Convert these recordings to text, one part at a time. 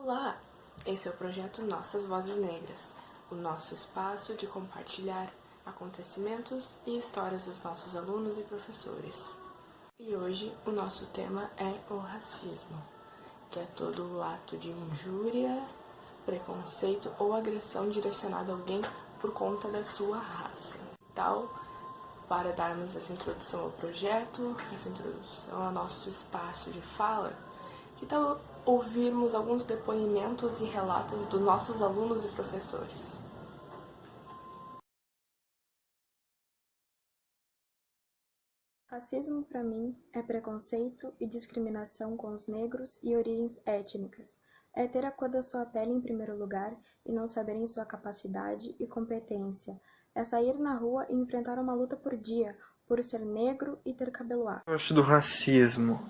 Olá, esse é o projeto Nossas Vozes Negras, o nosso espaço de compartilhar acontecimentos e histórias dos nossos alunos e professores. E hoje o nosso tema é o racismo, que é todo o ato de injúria, preconceito ou agressão direcionada a alguém por conta da sua raça. Tal, para darmos essa introdução ao projeto, essa introdução ao nosso espaço de fala, que tal ouvirmos alguns depoimentos e relatos dos nossos alunos e professores? Racismo para mim é preconceito e discriminação com os negros e origens étnicas. É ter a cor da sua pele em primeiro lugar e não saberem sua capacidade e competência. É sair na rua e enfrentar uma luta por dia, por ser negro e ter cabelo afro. Eu acho do racismo.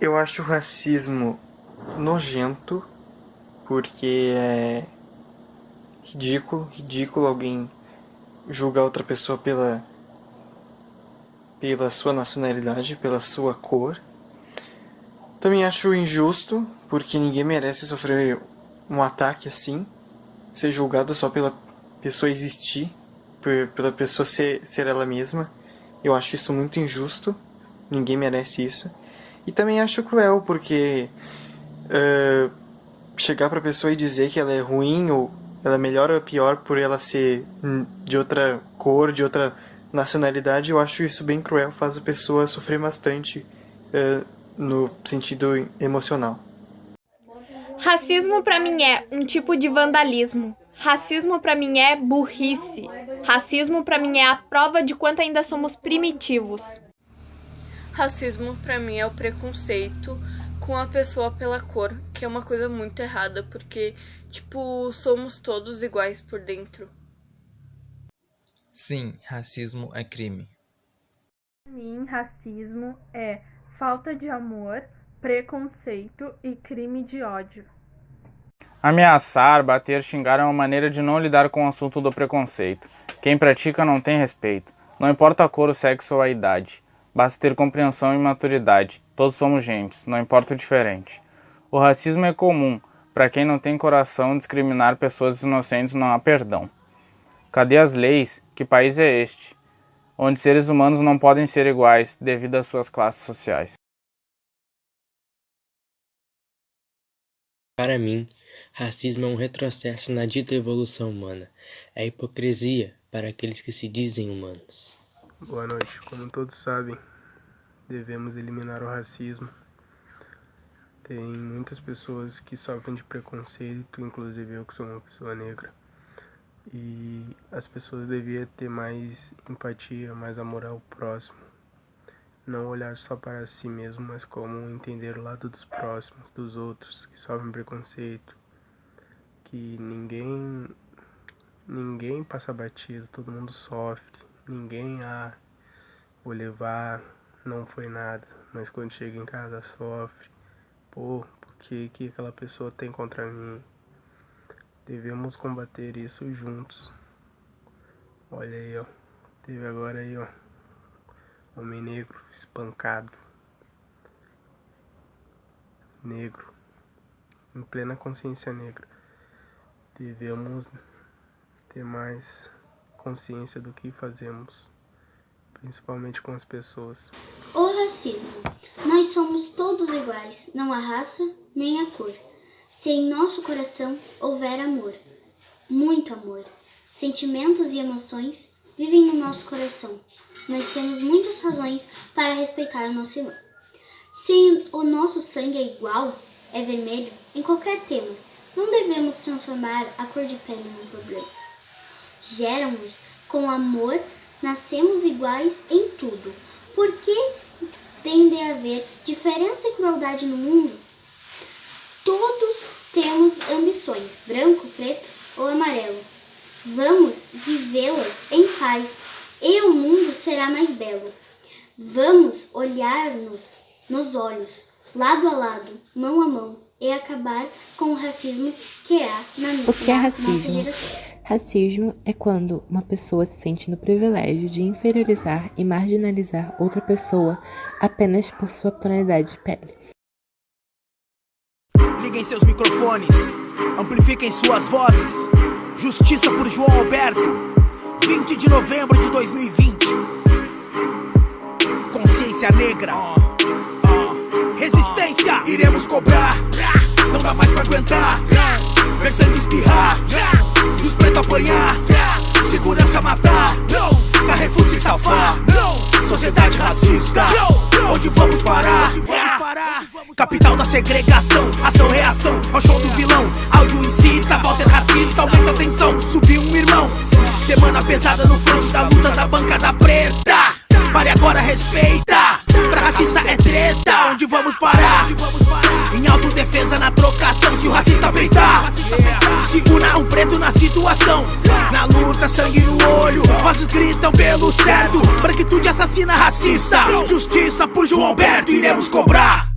Eu acho o racismo nojento, porque é ridículo, ridículo alguém julgar outra pessoa pela pela sua nacionalidade, pela sua cor. Também acho injusto, porque ninguém merece sofrer um ataque assim, ser julgado só pela pessoa existir, pela pessoa ser, ser ela mesma. Eu acho isso muito injusto, ninguém merece isso. E também acho cruel, porque uh, chegar pra pessoa e dizer que ela é ruim, ou ela é melhor ou pior por ela ser de outra cor, de outra nacionalidade, eu acho isso bem cruel, faz a pessoa sofrer bastante uh, no sentido emocional. Racismo para mim é um tipo de vandalismo. Racismo para mim é burrice. Racismo para mim é a prova de quanto ainda somos primitivos. Racismo para mim é o preconceito com a pessoa pela cor, que é uma coisa muito errada, porque tipo, somos todos iguais por dentro. Sim, racismo é crime. Para mim, racismo é falta de amor, preconceito e crime de ódio. Ameaçar, bater, xingar é uma maneira de não lidar com o assunto do preconceito. Quem pratica não tem respeito. Não importa a cor, o sexo ou a idade. Basta ter compreensão e maturidade. Todos somos gentes, não importa o diferente. O racismo é comum. Para quem não tem coração, discriminar pessoas inocentes não há perdão. Cadê as leis? Que país é este? Onde seres humanos não podem ser iguais devido às suas classes sociais. Para mim, racismo é um retrocesso na dita evolução humana. É hipocrisia para aqueles que se dizem humanos. Boa noite. Como todos sabem, devemos eliminar o racismo. Tem muitas pessoas que sofrem de preconceito, inclusive eu que sou uma pessoa negra. E as pessoas deviam ter mais empatia, mais amor ao próximo. Não olhar só para si mesmo, mas como entender o lado dos próximos, dos outros que sofrem preconceito. Que ninguém ninguém passa batido, todo mundo sofre. Ninguém, ah, vou levar, não foi nada. Mas quando chega em casa sofre. Pô, porque que aquela pessoa tem contra mim? Devemos combater isso juntos. Olha aí, ó. Teve agora aí, ó. Homem negro espancado. Negro. Em plena consciência negra. Devemos ter mais consciência do que fazemos. Principalmente com as pessoas. O racismo. Nós somos todos iguais. Não há raça nem a cor. Se em nosso coração houver amor, muito amor, sentimentos e emoções vivem no nosso coração. Nós temos muitas razões para respeitar o nosso irmão. Se o nosso sangue é igual, é vermelho, em qualquer tema, não devemos transformar a cor de pele num problema. Geramos com amor, nascemos iguais em tudo. Por que tem de haver diferença e crueldade no mundo? Todos temos ambições, branco, preto ou amarelo. Vamos vivê-las em paz e o mundo será mais belo. Vamos olhar-nos nos olhos, lado a lado, mão a mão e acabar com o racismo que há na, o que é racismo? nossa geração. Racismo é quando uma pessoa se sente no privilégio de inferiorizar e marginalizar outra pessoa apenas por sua tonalidade de pele. Liguem seus microfones, amplifiquem suas vozes. Justiça por João Alberto, 20 de novembro de 2020. Consciência negra, resistência, iremos cobrar. Não dá mais pra aguentar. Ver sangue espirrar, pretos apanhar. Segurança matar, Carrefour se salvar. Sociedade racista, onde vamos parar? Capital da segregação, ação, reação ao show do vilão. Áudio incita, Walter na trocação. Se o racista peitar, segura um preto na situação. Na luta, sangue no olho. Vozes gritam pelo certo. Branquitude assassina racista. Justiça por João Alberto, iremos cobrar.